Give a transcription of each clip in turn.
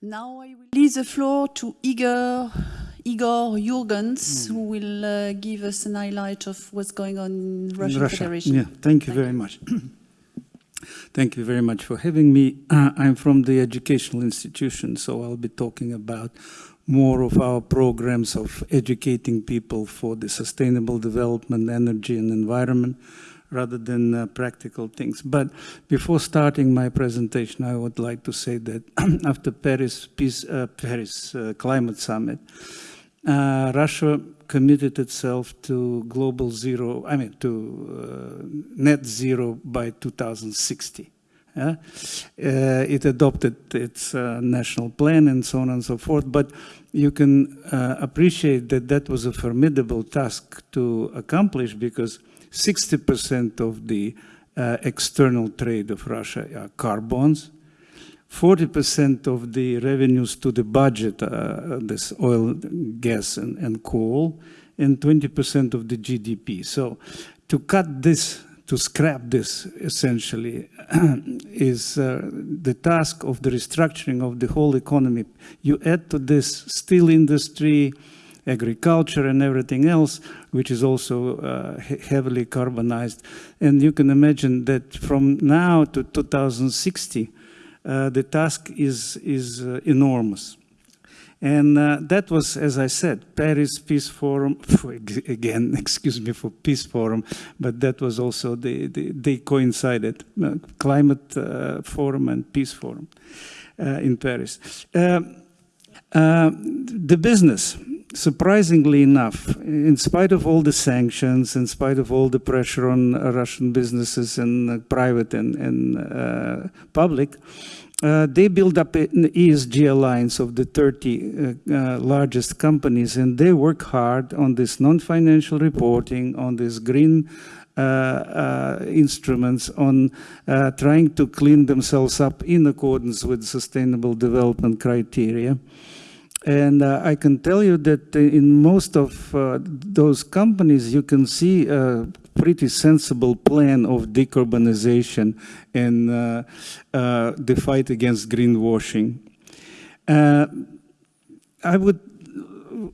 Now I will leave the floor to Igor, Igor Yurgens, mm. who will uh, give us an highlight of what's going on in Russian Russia. Federation. Yeah, thank you thank very you. much. thank you very much for having me. Uh, I'm from the educational institution, so I'll be talking about more of our programs of educating people for the sustainable development, energy and environment, rather than uh, practical things. But before starting my presentation, I would like to say that after Paris, Peace, uh, Paris uh, Climate Summit, uh, Russia committed itself to global zero, I mean, to uh, net zero by 2060. Yeah? Uh, it adopted its national plan and so on and so forth, but you can appreciate that that was a formidable task to accomplish because 60% of the uh, external trade of Russia are carbons. 40% of the revenues to the budget, uh, this oil, gas, and, and coal, and 20% of the GDP. So to cut this, to scrap this, essentially, is uh, the task of the restructuring of the whole economy. You add to this steel industry, agriculture and everything else, which is also uh, heavily carbonized. And you can imagine that from now to 2060, uh, the task is, is uh, enormous. And uh, that was, as I said, Paris Peace Forum, again, excuse me for Peace Forum, but that was also, the, the they coincided, uh, Climate uh, Forum and Peace Forum in Paris. the business, surprisingly enough, in spite of all the sanctions, in spite of all the pressure on uh, Russian businesses and uh, private and, and uh, public, uh, they build up an ESG alliance of the 30 uh, uh, largest companies, and they work hard on this non-financial reporting, on this green instruments, on trying to clean themselves up in accordance with sustainable development criteria. And uh, I can tell you that in most of uh, those companies, you can see a pretty sensible plan of decarbonization and uh, uh the fight against greenwashing. Uh, I would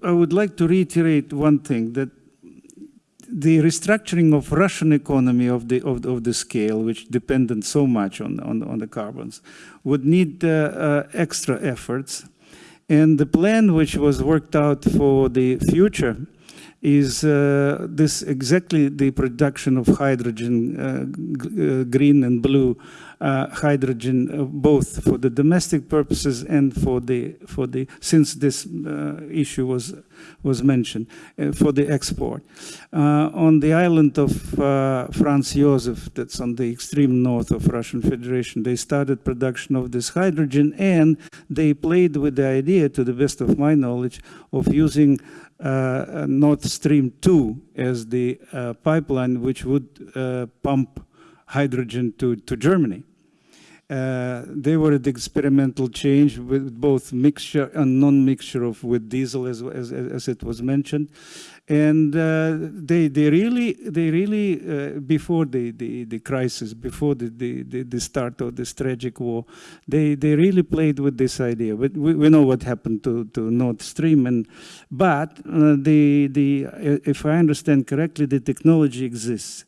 I would like to reiterate one thing that the restructuring of Russian economy of the of, of the scale, which depended so much on on, on the carbons, would need uh, extra efforts and the plan which was worked out for the future is uh, this exactly the production of hydrogen, uh, uh green and blue hydrogen, uh, both for the domestic purposes and for the for the since this uh, issue was was mentioned for the export. on the island of Franz Josef, that's on the extreme north of Russian Federation, they started production of this hydrogen and they played with the idea, to the best of my knowledge, of using uh, Nord Stream 2 as the uh, pipeline which would uh, pump hydrogen to, to Germany. Uh, they were the experimental change with both mixture and non-mixture of with diesel as, as, as it was mentioned. And uh, they they really they really uh, before the, the the crisis before the, the the start of this tragic war they they really played with this idea. But we, we know what happened to to Nord Stream and but uh, the the if I understand correctly the technology exists.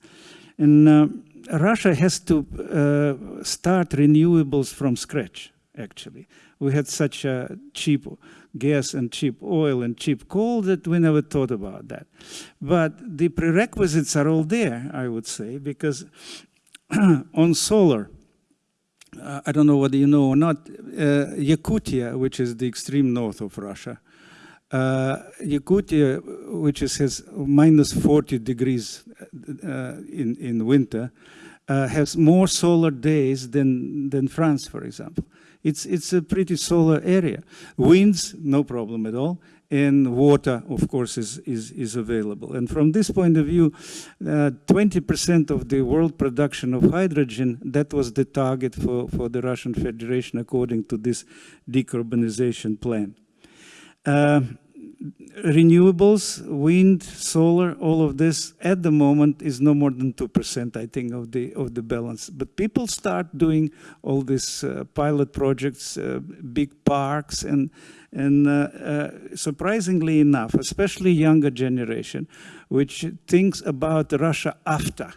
And uh, Russia has to uh, start renewables from scratch actually we had such a cheap gas and cheap oil and cheap coal that we never thought about that. But the prerequisites are all there, I would say, because on solar, uh, I don't know whether you know or not, uh, Yakutia, which is the extreme north of Russia, uh, Yakutia, which is, has minus 40 degrees uh, in, in winter, uh, has more solar days than, than France, for example. It's, it's a pretty solar area. Winds, no problem at all. And water, of course, is, is, is available. And from this point of view, 20% uh, of the world production of hydrogen, that was the target for, for the Russian Federation according to this decarbonization plan. Uh, renewables, wind, solar, all of this at the moment is no more than 2%, I think, of the, of the balance. But people start doing all these uh, pilot projects, uh, big parks, and, and uh, uh, surprisingly enough, especially younger generation, which thinks about Russia after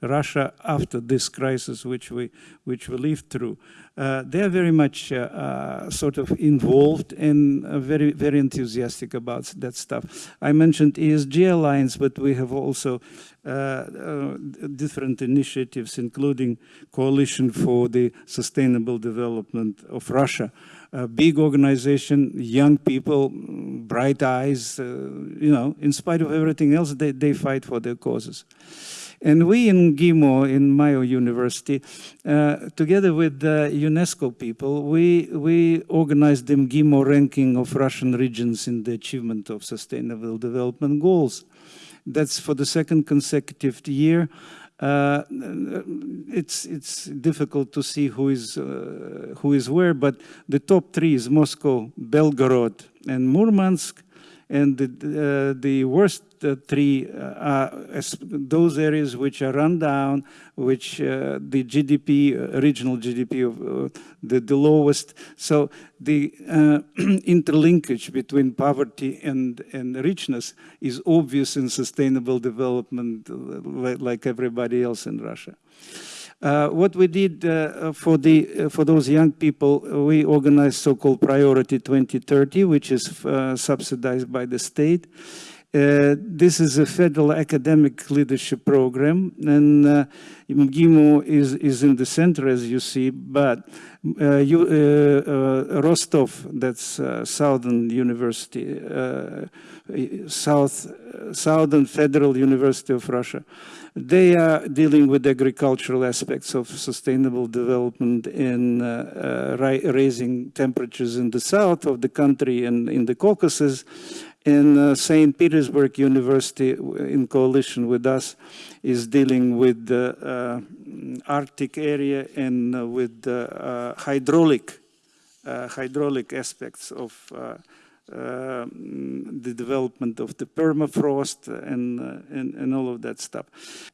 Russia after this crisis which we which we lived through. Uh, they are very much uh, uh, sort of involved and uh, very very enthusiastic about that stuff. I mentioned ESG Alliance, but we have also uh, uh, different initiatives, including Coalition for the Sustainable Development of Russia. A big organization, young people, bright eyes, you know, in spite of everything else, they, they fight for their causes. And we in MGIMO, in Mayo University, uh, together with the UNESCO people, we, we organized the MGIMO ranking of Russian regions in the achievement of sustainable development goals. That's for the second consecutive year. Uh, it's it's difficult to see who is uh, who is where, but the top three is Moscow, Belgorod, and Murmansk, and the, uh, the worst uh, three uh, are those areas which are run down, which uh, the GDP, uh, regional GDP of uh, the, the lowest. So the interlinkage between poverty and, and richness is obvious in sustainable development like everybody else in Russia. Uh, what we did uh, for the uh, for those young people, we organized so-called Priority 2030, which is uh, subsidized by the state. Uh, this is a federal academic leadership program, and uh, MGIMO is, is in the center, as you see, but uh, you, Rostov, that's Southern University, South, Southern Federal University of Russia, they are dealing with agricultural aspects of sustainable development in uh, uh, raising temperatures in the south of the country and in the Caucasus. And uh, St. Petersburg University, in coalition with us, is dealing with the uh, Arctic area and uh, with the hydraulic, hydraulic aspects of uh, the development of the permafrost and, uh, and, and, all of that stuff.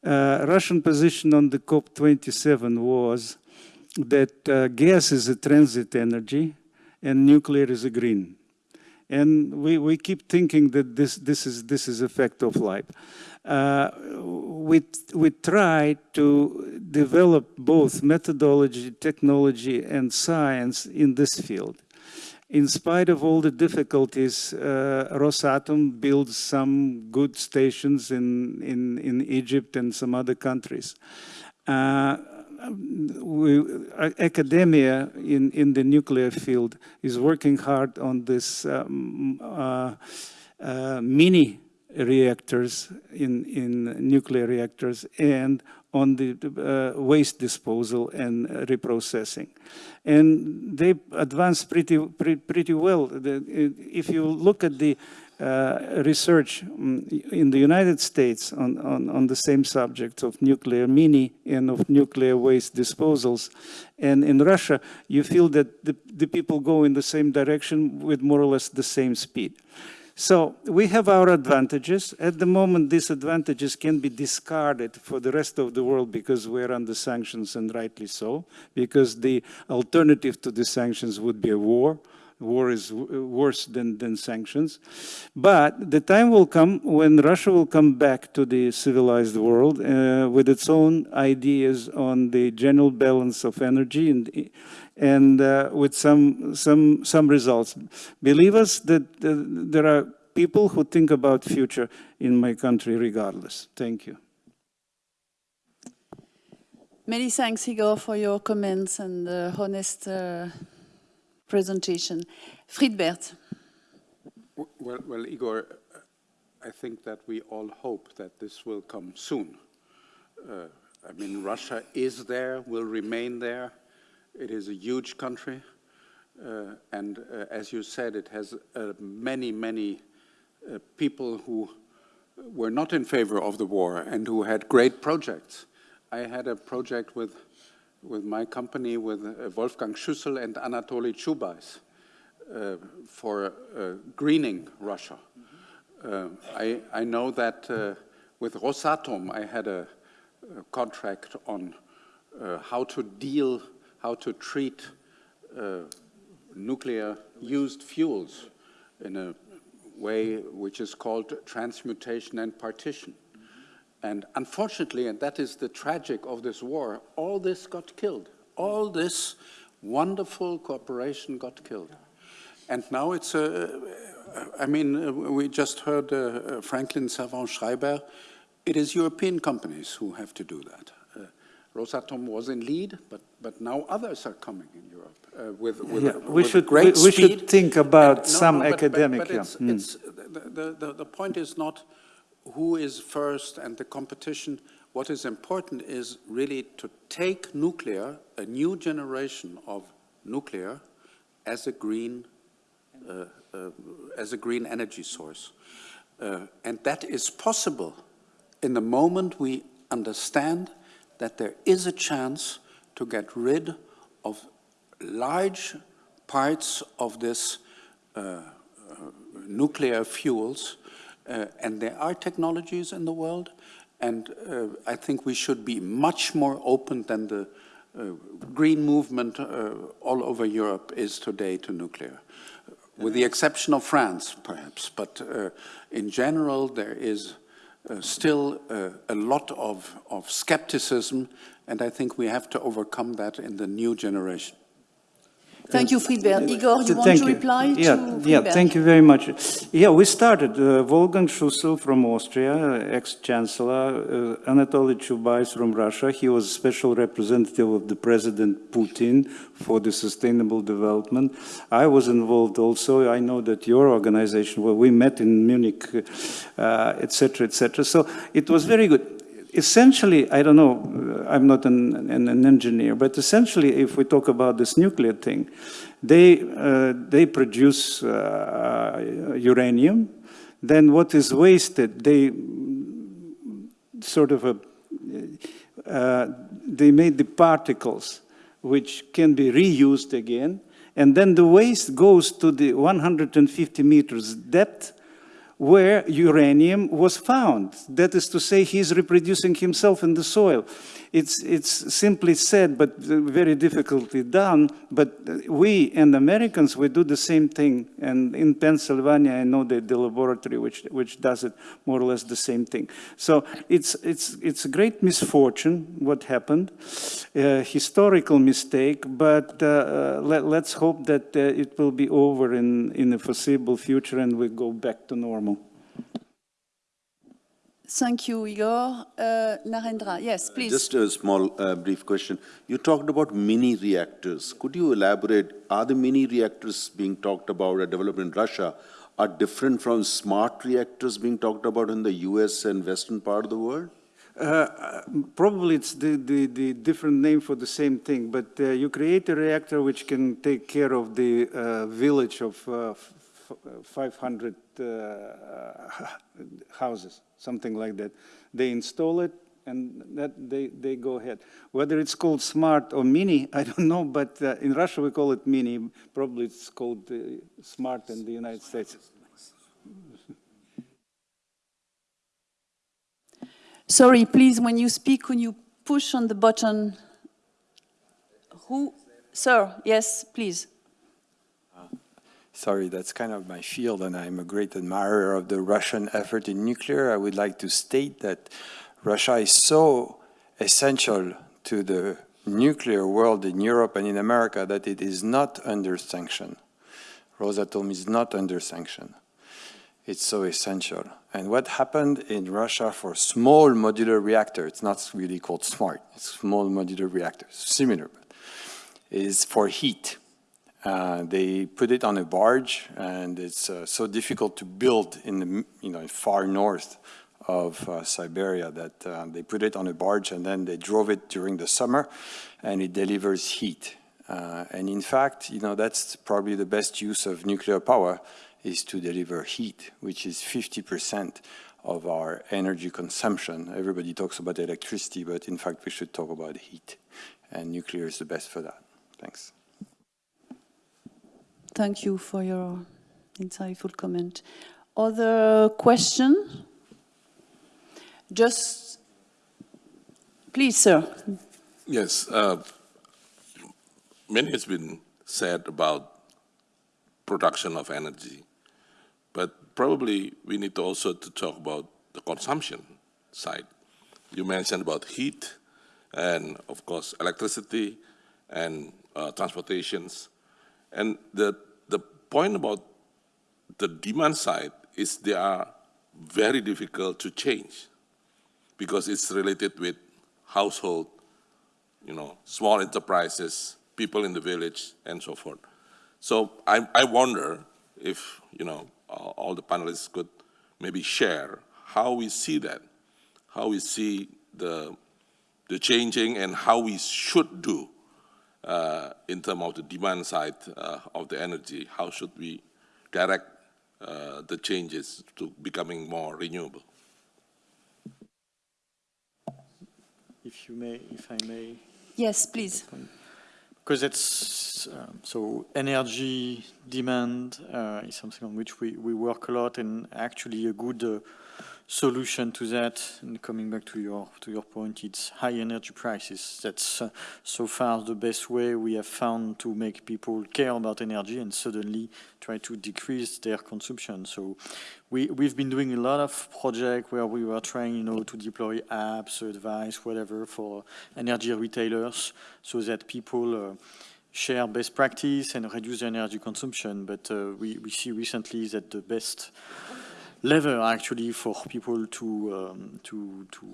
Uh, Russian position on the COP27 was that gas is a transit energy and nuclear is a green. And we, we keep thinking that this, this, is, this is a fact of life. Uh, we, we try to develop both methodology, technology, and science in this field in spite of all the difficulties, uh, Rosatom builds some good stations in, in, in Egypt and some other countries. Uh, we, academia in, in the nuclear field is working hard on this um, uh, uh mini reactors in, in nuclear reactors and on the uh, waste disposal and reprocessing. And they advanced pretty, pretty, pretty well. If you look at the uh, research um, in the United States on, on, on, the same subject of nuclear mini and of nuclear waste disposals. And in Russia, you feel that the, the people go in the same direction with more or less the same speed. So we have our advantages. At the moment, these advantages can be discarded for the rest of the world because we're under sanctions, and rightly so, because the alternative to the sanctions would be a war. War is worse than, than sanctions. But the time will come when Russia will come back to the civilized world uh, with its own ideas on the general balance of energy and and uh, with some, some, some results. Believe us that uh, there are people who think about future in my country regardless. Thank you. Many thanks, Igor, for your comments and uh, honest uh, presentation. Friedbert. Well, well, Igor, I think that we all hope that this will come soon. Uh, I mean, Russia is there, will remain there. It is a huge country, uh, and uh, as you said, it has uh, many, many uh, people who were not in favor of the war and who had great projects. I had a project with, with my company, with uh, Wolfgang Schüssel and Anatoly Chubais. uh, for greening Russia. Uh, I, I know that with Rosatom, I had a, a contract on how to deal, how to treat uh, nuclear used fuels in a way which is called transmutation and partition. And unfortunately, and that is the tragic of this war, all this got killed. All this wonderful cooperation got killed. And now it's a, I mean, uh, we just heard uh, Franklin Savant Schreiber. It is European companies who have to do that. Rosatom was in lead, but, but now others are coming in Europe uh, with, with, Yeah, we with should- great we- we speed. should think about And- some but- but- academic, But, yeah. it's, Mm. it's, the, the, the point is not who is first and the competition. What is important is really to take nuclear, a new generation of nuclear, as a green, uh, uh, as a green energy source. Uh, and that is possible in the moment we understand that there is a chance to get rid of large parts of this uh, uh, nuclear fuels, uh, and there are technologies in the world, and uh, I think we should be much more open than the uh, green movement uh, all over Europe is today to nuclear, with the exception of France, perhaps. But uh, in general, there is uh, still uh, a lot of, of skepticism, and I think we have to overcome that in the new generation. Thank you, Friedbert. Igor, you want to reply yeah, to Yeah, thank you very much. Yeah, we started, uh, Wolfgang Schüssel from Austria, ex-chancellor, uh, Anatoly Chubais from Russia. He was special representative of the President Putin for the sustainable development. I was involved also. I know that your organization, well, we met in Munich, uh, et cetera, et cetera. So it was very good essentially, I don't know, uh, I'm not an, an, an, engineer, but essentially, if we talk about this nuclear thing, they, uh, they produce uh, uranium. Then what is wasted, they sort of a, uh, they made the particles which can be reused again. And then the waste goes to the 150 meters depth where uranium was found. That is to say, he's reproducing himself in the soil. It's, it's simply said, but very difficultly done. But we and Americans, we do the same thing. And in Pennsylvania, I know the, the laboratory which, which does it more or less the same thing. So it's, it's, it's a great misfortune what happened, a historical mistake, but uh, let, let's hope that uh, it will be over in, in the foreseeable future and we go back to normal. Thank you, Igor. Uh, Narendra, yes, please. Just a small, uh, brief question. You talked about mini reactors. Could you elaborate? Are the mini reactors being talked about or developed in Russia are different from smart reactors being talked about in the US and western part of the world? Uh, probably it's the, the, the, different name for the same thing, but uh, you create a reactor which can take care of the uh, village of 500 houses, something like that. They install it and that they, they go ahead. Whether it's called smart or mini, I don't know, but uh, in Russia we call it mini. Probably it's called uh, smart in the United States. Sorry, please, when you speak, when you push on the button. Who? Sir, yes, please. Sorry, that's kind of my field, and I'm a great admirer of the Russian effort in nuclear. I would like to state that Russia is so essential to the nuclear world in Europe and in America that it is not under sanction. Rosatom is not under sanction. It's so essential. And what happened in Russia for small modular reactor, it's not really called smart, it's small modular reactors, similar, is for heat. Uh, they put it on a barge, and it's uh, so difficult to build in the you know far north of uh, Siberia that uh, they put it on a barge, and then they drove it during the summer, and it delivers heat. Uh, and in fact, you know that's probably the best use of nuclear power is to deliver heat, which is 50% of our energy consumption. Everybody talks about electricity, but in fact, we should talk about heat, and nuclear is the best for that. Thanks. Thank you for your insightful comment. Other question? Just, please, sir. Yes, uh, many has been said about production of energy, but probably we need to also to talk about the consumption side. You mentioned about heat and of course electricity and uh, transportations. And the, the point about the demand side is they are very difficult to change because it's related with household, you know, small enterprises, people in the village, and so forth. So I, I wonder if, you know, all the panelists could maybe share how we see that, how we see the, the changing and how we should do uh, in terms of the demand side uh, of the energy, how should we direct uh, the changes to becoming more renewable? If you may, if I may. Yes, please. Because it's, um, so energy demand uh, is something on which we, we work a lot and actually a good uh, solution to that, and coming back to your to your point, it's high energy prices. That's uh, so far the best way we have found to make people care about energy and suddenly try to decrease their consumption. So we we've been doing a lot of projects where we were trying, you know, to deploy apps, advice, whatever for energy retailers, so that people. Uh, share best practice and reduce energy consumption, but uh, we, we see recently that the best lever actually for people to um, to to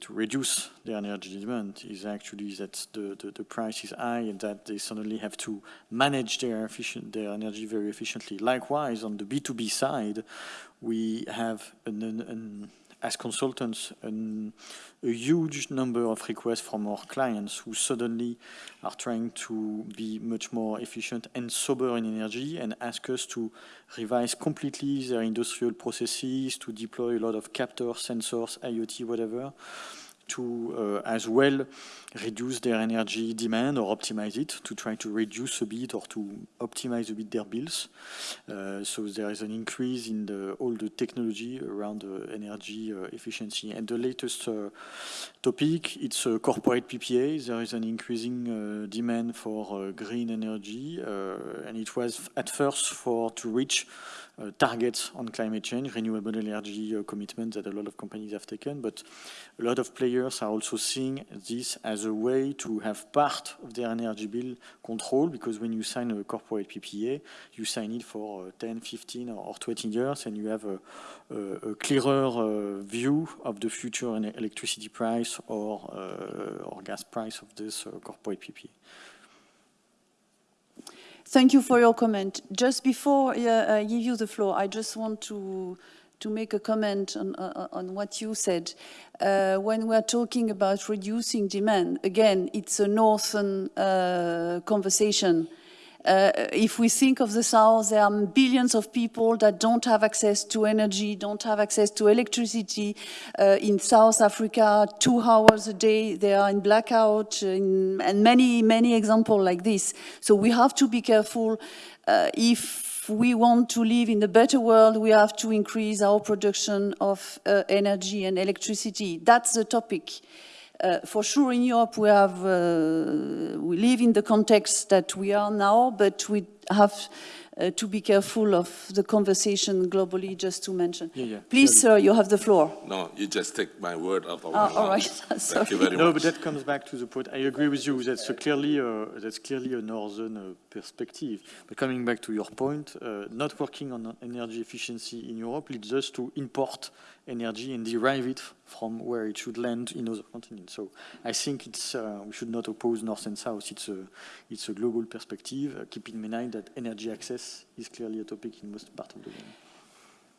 to reduce their energy demand is actually that the, the, the price is high and that they suddenly have to manage their efficient their energy very efficiently. Likewise, on the B2B side, we have an, an, an as consultants an, a huge number of requests from our clients who suddenly are trying to be much more efficient and sober in energy and ask us to revise completely their industrial processes, to deploy a lot of captors, sensors, IoT, whatever, to uh, as well reduce their energy demand or optimize it to try to reduce a bit or to optimize a bit their bills. Uh, so there is an increase in the, all the technology around uh, energy uh, efficiency. And the latest uh, topic, it's uh, corporate PPA. There is an increasing demand for green energy, and it was at first for to reach uh, targets on climate change, renewable energy uh, commitments that a lot of companies have taken, but a lot of players are also seeing this as a way to have part of their energy bill control, because when you sign a corporate PPA, you sign it for uh, 10, 15 or 20 years, and you have a, a, a clearer uh, view of the future electricity price or, uh, or gas price of this uh, corporate PPA. Thank you for your comment. Just before uh, I give you the floor, I just want to to make a comment on, uh, on what you said. Uh, when we're talking about reducing demand, again, it's a northern uh, conversation. Uh, if we think of the South, there are billions of people that don't have access to energy, don't have access to electricity. Uh, in South Africa, two hours a day, they are in blackout, in, and many, many examples like this. So we have to be careful uh, if we want to live in a better world, we have to increase our production of uh, energy and electricity. That's the topic. Uh, for sure, in Europe, we have uh, we live in the context that we are now, but we have uh, to be careful of the conversation globally, just to mention. Yeah, yeah, Please, sir, you have the floor. No, you just take my word out of Ah, my all mouth. right. Thank you very much. No, but that comes back to the point. I agree with you. That's a clearly a, that's clearly a northern uh, perspective. But coming back to your point, uh, not working on energy efficiency in Europe leads us to import energy and derive it from where it should land in other continents. So I think it's uh, we should not oppose north and south. It's a it's a global perspective. Uh, keeping in mind that energy access is clearly a topic in most part of the world.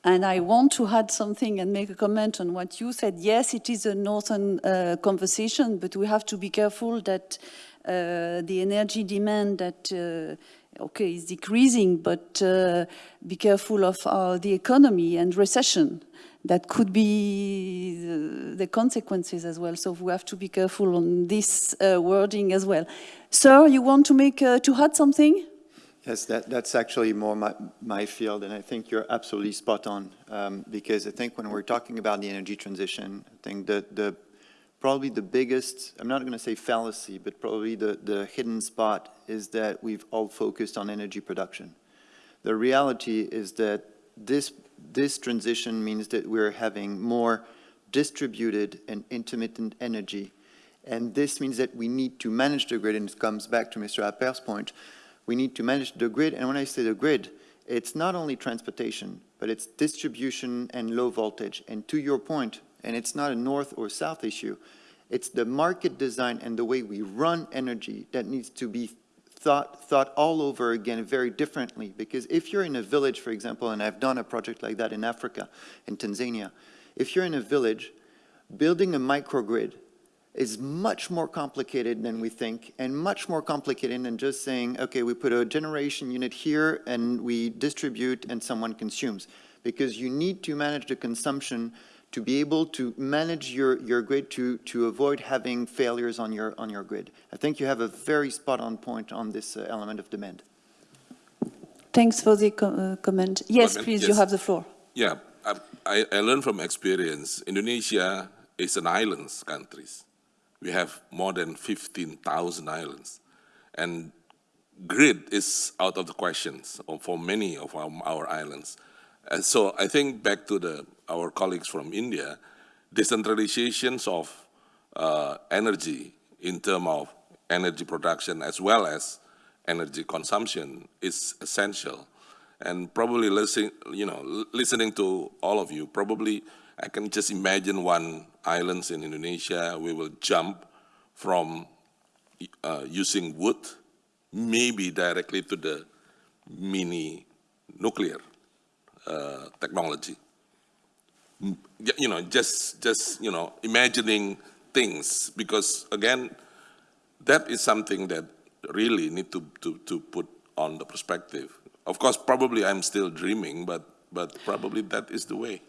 And I want to add something and make a comment on what you said. Yes, it is a northern uh, conversation, but we have to be careful that uh, the energy demand that, uh, okay, it's decreasing, but uh, be careful of uh, the economy and recession. That could be the, consequences as well. So we have to be careful on this uh, wording as well. Sir, you want to make, uh, to add something? Yes, that, that's actually more my, my field, and I think you're absolutely spot on. Um, because I think when we're talking about the energy transition, I think that the, probably the biggest, I'm not going to say fallacy, but probably the, the hidden spot is that we've all focused on energy production. The reality is that this, this transition means that we're having more distributed and intermittent energy. And this means that we need to manage the grid, and it comes back to Mr. Appert's point, we need to manage the grid, and when I say the grid, it's not only transportation, but it's distribution and low voltage. And to your point, and it's not a north or south issue, it's the market design and the way we run energy that needs to be thought, thought all over again very differently. Because if you're in a village, for example, and I've done a project like that in Africa, in Tanzania, if you're in a village, building a microgrid is much more complicated than we think and much more complicated than just saying, okay, we put a generation unit here and we distribute and someone consumes. Because you need to manage the consumption to be able to manage your, your grid to, to avoid having failures on your, on your grid. I think you have a very spot-on point on this uh, element of demand. Thanks for the co- uh, comment. Yes, Comment, please, you have the floor. Yeah, I, I, I learned from experience. Indonesia is an islands country. We have more than 15,000 islands. And grid is out of the questions for many of our, our islands. And so I think back to the, our colleagues from India, decentralizations of uh, energy in terms of energy production as well as energy consumption is essential. And probably listening, you know, listening to all of you, probably I can just imagine one islands in Indonesia, we will jump from uh, using wood, maybe directly to the mini nuclear uh, technology. You know, just, just, you know, imagining things, because again, that is something that really need to, to, to put on the perspective. Of course, probably I'm still dreaming, but, but probably that is the way.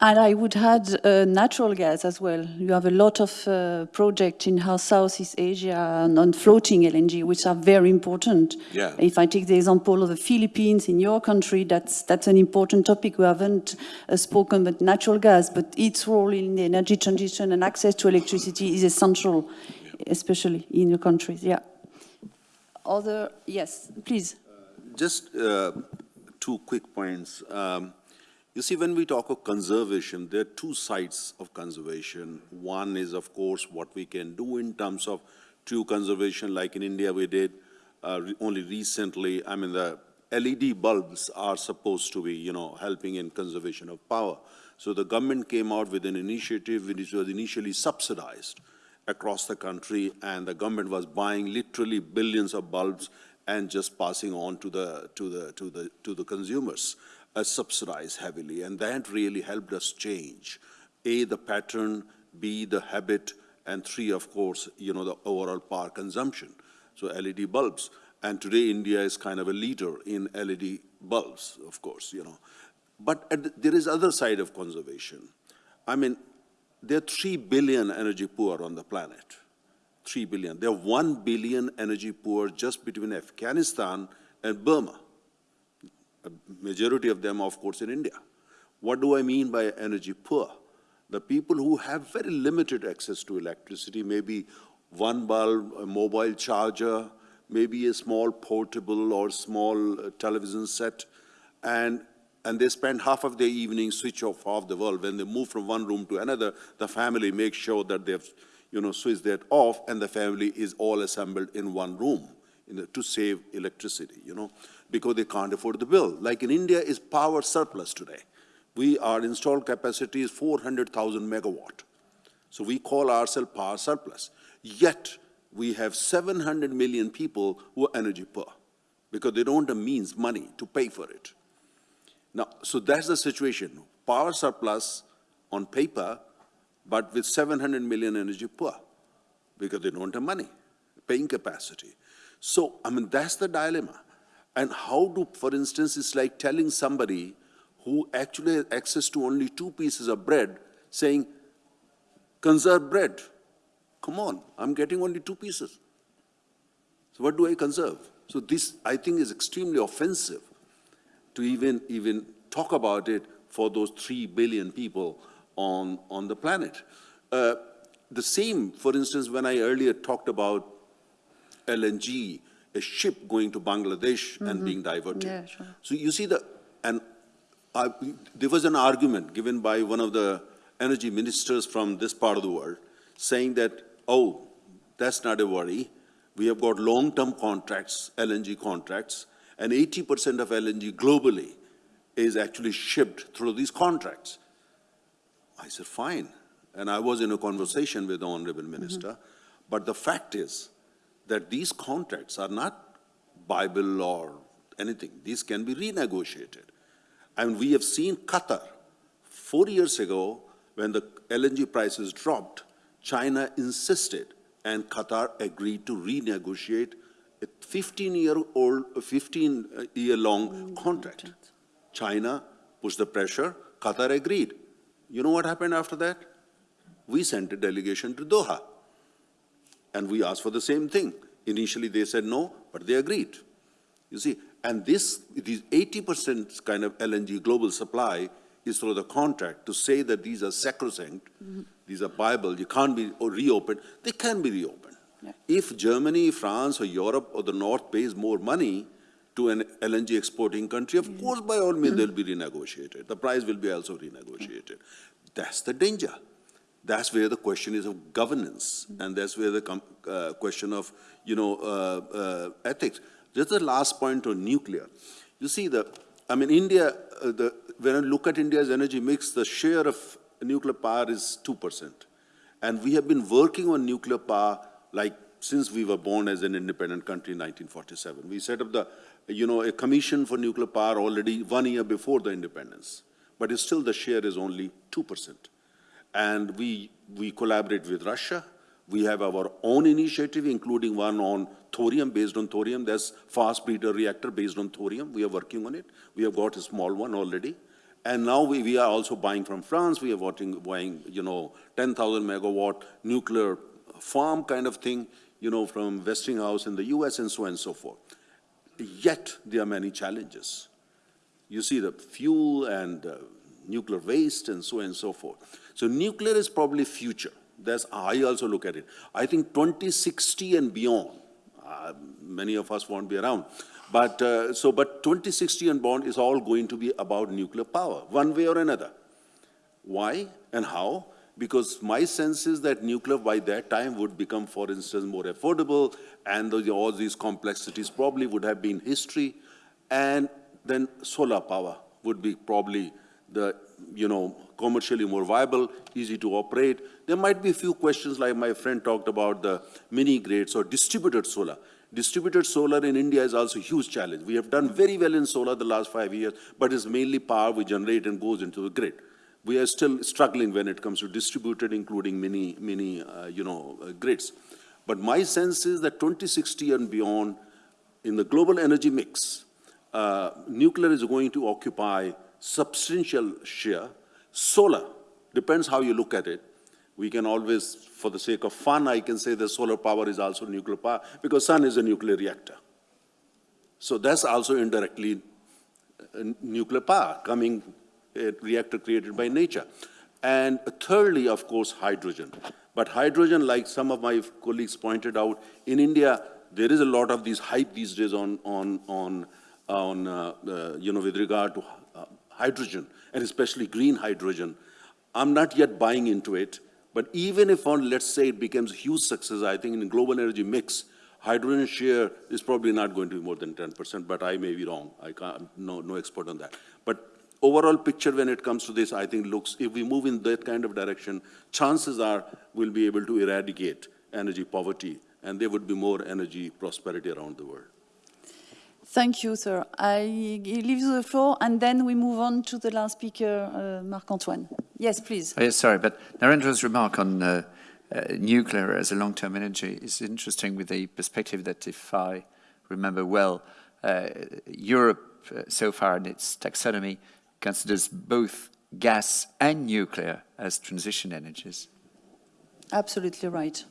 And I would add uh, natural gas as well. You have a lot of uh, projects in how Southeast Asia and on floating LNG, which are very important. Yeah. If I take the example of the Philippines in your country, that's that's an important topic. We haven't uh, spoken about natural gas, but its role in the energy transition and access to electricity is essential, especially in your countries. Yeah. Other yes, please. Just uh, two quick points. Um, You see, when we talk of conservation, there are two sides of conservation. One is, of course, what we can do in terms of true conservation, like in India we did uh, re- only recently. I mean, the LED bulbs are supposed to be, you know, helping in conservation of power. So the government came out with an initiative which was initially subsidized across the country, and the government was buying literally billions of bulbs and just passing on to the, to the, to the, to the consumers, uh, subsidized heavily. And that really helped us change, A, the pattern, B, the habit, and three, of course, you know, the overall power consumption. So LED bulbs. And today, India is kind of a leader in LED bulbs, of course, you know. But at the- there is other side of conservation. I mean, there are 3 billion energy poor on the planet. 3 billion. There are 1 billion energy poor just between Afghanistan and Burma. A majority of them, of course, in India. What do I mean by energy poor? The people who have very limited access to electricity, maybe one bulb, a mobile charger, maybe a small portable or small uh, television set, and, and they spend half of their evening switch off off the bulb. When they move from one room to another, the family makes sure that they've, you know, switched that off, and the family is all assembled in one room in the, to save electricity, you know, because they can't afford the bill. Like in India is power surplus today. We, our installed capacity is 400,000 megawatt. So we call ourselves power surplus. Yet, we have 700 million people who are energy poor because they don't have means, money to pay for it. Now, so that's the situation. Power surplus on paper, but with 700 million energy poor because they don't have money, paying capacity. So, I mean, that's the dilemma. And how do, for instance, it's like telling somebody who actually has access to only two pieces of bread, saying, conserve bread. Come on, I'm getting only two pieces. So what do I conserve? So this, I think, is extremely offensive to even, even talk about it for those 3 billion people on, on the planet. Uh, the same, for instance, when I earlier talked about LNG, a ship going to Bangladesh and mm-hmm. being diverted. Yeah, sure. So you see the, and I, there was an argument given by one of the energy ministers from this part of the world saying that, oh, that's not a worry. We have got long-term contracts, LNG contracts, and 80% of LNG globally is actually shipped through these contracts. I said, fine. And I was in a conversation with the honorable mm-hmm. minister. But the fact is that these contracts are not Bible or anything. These can be renegotiated. And we have seen Qatar, four years ago, when the LNG prices dropped, China insisted and Qatar agreed to renegotiate a 15-year-old, 15-year-long mm, mm, contract. Mm. China pushed the pressure, Qatar agreed. You know what happened after that? We sent a delegation to Doha. And we asked for the same thing. Initially, they said no, but they agreed. You see, and this, these 80% kind of LNG global supply is through the contract to say that these are sacrosanct, these are Bible, you can't be reopened, they can be reopened. Yeah. If Germany, France, or Europe, or the North pays more money to an LNG exporting country, of course, by all means, mm-hmm. they'll be renegotiated. The price will be also renegotiated. That's the danger. That's where the question is of governance, and that's where the uh, question of, you know, uh, uh, ethics. Just the last point on nuclear. You see, the, I mean, India, uh, the, when I look at India's energy mix, the share of nuclear power is 2%. And we have been working on nuclear power like since we were born as an independent country in 1947. We set up the, you know, a commission for nuclear power already one year before the independence. But still the share is only 2%. And we, we collaborate with Russia. We have our own initiative, including one on thorium, based on thorium. There's fast breeder reactor based on thorium. We are working on it. We have got a small one already. And now we, we are also buying from France. We are buying, buying you know, 10,000 megawatt nuclear farm kind of thing, you know, from Westinghouse in the US and so on and so forth. Yet, there are many challenges. You see the fuel and uh, nuclear waste and so on and so forth. So nuclear is probably future. That's I also look at it. I think 2060 and beyond, uh, many of us won't be around. But uh, so, but 2060 and beyond is all going to be about nuclear power, one way or another. Why and how? Because my sense is that nuclear by that time would become, for instance, more affordable, and all these complexities probably would have been history, and then solar power would be probably the, you know, commercially more viable, easy to operate. There might be a few questions like my friend talked about the mini grids or distributed solar. Distributed solar in India is also a huge challenge. We have done very well in solar the last five years, but it's mainly power we generate and goes into the grid. We are still struggling when it comes to distributed, including mini, mini, uh, you know, uh, grids. But my sense is that 2060 and beyond, in the global energy mix, uh, nuclear is going to occupy substantial share. Solar, depends how you look at it. We can always, for the sake of fun, I can say that solar power is also nuclear power, because sun is a nuclear reactor. So that's also indirectly uh, nuclear power coming, a reactor created by nature. And thirdly, of course, hydrogen. But hydrogen, like some of my colleagues pointed out, in India, there is a lot of these hype these days on, on, on, on uh, uh, you know, with regard to hydrogen, and especially green hydrogen. I'm not yet buying into it, but even if on, let's say it becomes a huge success, I think in global energy mix, hydrogen share is probably not going to be more than 10%, but I may be wrong. I can't, no, no expert on that. But overall picture when it comes to this, I think looks, if we move in that kind of direction, chances are we'll be able to eradicate energy poverty, and there would be more energy prosperity around the world. Thank you, sir. I leave you the floor, and then we move on to the last speaker, uh, Marc-Antoine. Yes, please. Oh, yes, sorry, but Narendra's remark on uh, uh, nuclear as a long-term energy is interesting with the perspective that, if I remember well, uh, Europe uh, so far in its taxonomy considers both gas and nuclear as transition energies. Absolutely right.